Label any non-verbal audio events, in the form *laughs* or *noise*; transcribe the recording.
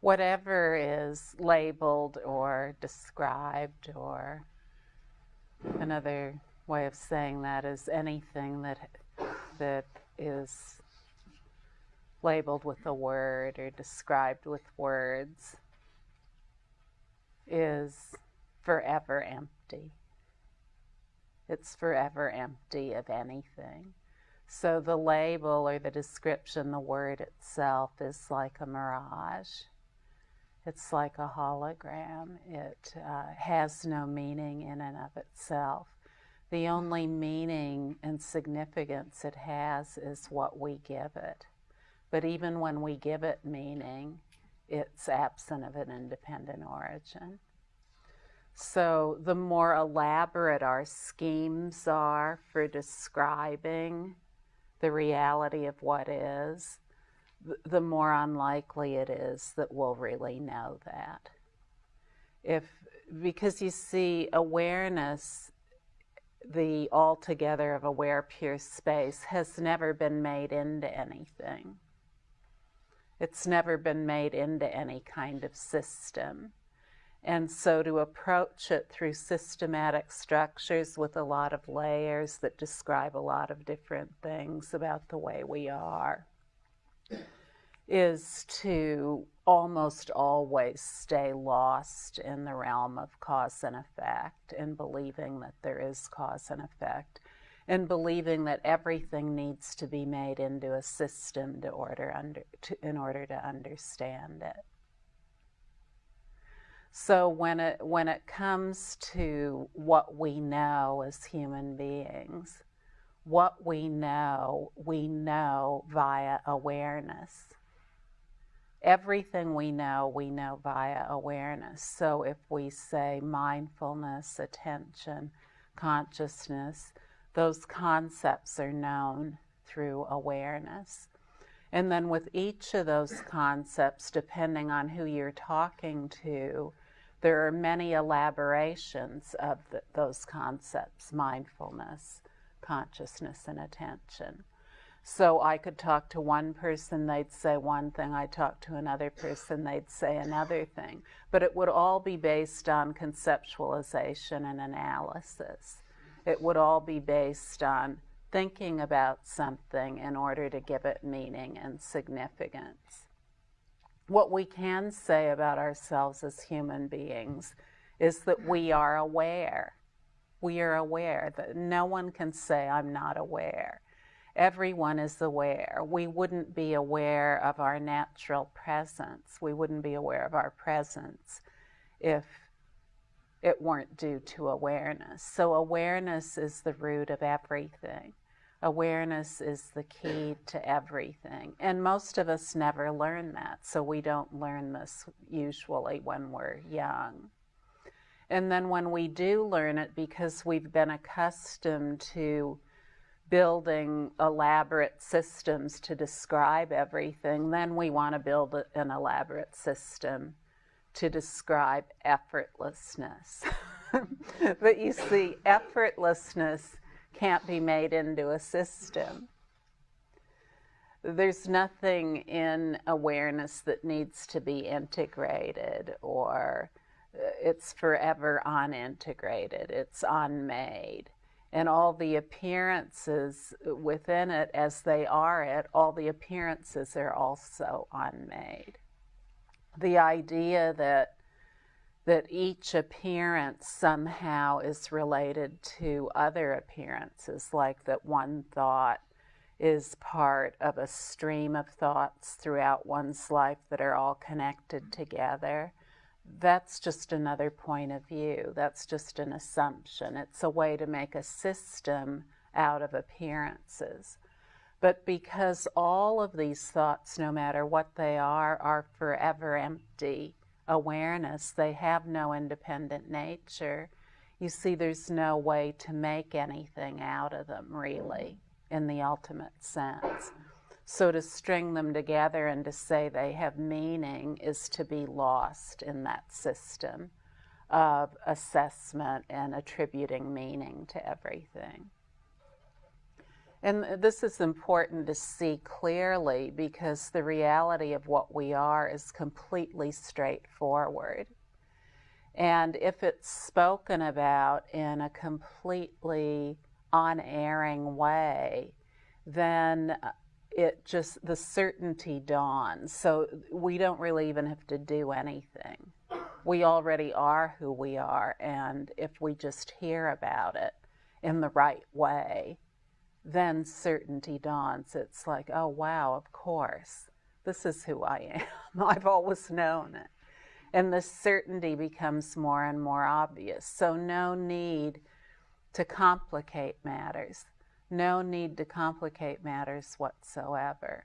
whatever is labeled or described or another way of saying that is anything that that is labeled with a word or described with words is forever empty. It's forever empty of anything. So the label or the description, the word itself, is like a mirage. It's like a hologram. It uh, has no meaning in and of itself. The only meaning and significance it has is what we give it. But even when we give it meaning, it's absent of an independent origin. So the more elaborate our schemes are for describing the reality of what is, the more unlikely it is that we'll really know that. If, because you see, awareness, the altogether of aware pure space, has never been made into anything. It's never been made into any kind of system. And so to approach it through systematic structures with a lot of layers that describe a lot of different things about the way we are is to almost always stay lost in the realm of cause and effect and believing that there is cause and effect and believing that everything needs to be made into a system to order under, to, in order to understand it. So when it, when it comes to what we know as human beings, what we know, we know via awareness. Everything we know, we know via awareness. So if we say mindfulness, attention, consciousness, those concepts are known through awareness. And then with each of those concepts, depending on who you're talking to, there are many elaborations of the, those concepts mindfulness, consciousness, and attention. So I could talk to one person, they'd say one thing, I talk to another person, they'd say another thing. But it would all be based on conceptualization and analysis. It would all be based on thinking about something in order to give it meaning and significance. What we can say about ourselves as human beings is that we are aware. We are aware that no one can say, I'm not aware. Everyone is aware. We wouldn't be aware of our natural presence. We wouldn't be aware of our presence if it weren't due to awareness. So awareness is the root of everything. Awareness is the key to everything. And most of us never learn that, so we don't learn this usually when we're young. And then when we do learn it, because we've been accustomed to building elaborate systems to describe everything, then we want to build an elaborate system to describe effortlessness. *laughs* but you see, effortlessness can't be made into a system. There's nothing in awareness that needs to be integrated or uh, it's forever unintegrated, it's unmade. And all the appearances within it, as they are it, all the appearances are also unmade the idea that that each appearance somehow is related to other appearances, like that one thought is part of a stream of thoughts throughout one's life that are all connected together. That's just another point of view. That's just an assumption. It's a way to make a system out of appearances. But because all of these thoughts, no matter what they are, are forever empty awareness, they have no independent nature. You see, there's no way to make anything out of them, really, in the ultimate sense. So to string them together and to say they have meaning is to be lost in that system of assessment and attributing meaning to everything. And this is important to see clearly because the reality of what we are is completely straightforward. And if it's spoken about in a completely unerring way, then it just, the certainty dawns. So we don't really even have to do anything. We already are who we are. And if we just hear about it in the right way, then certainty dawns. It's like, oh, wow, of course. This is who I am. *laughs* I've always known it and the certainty becomes more and more obvious. So, no need to complicate matters. No need to complicate matters whatsoever.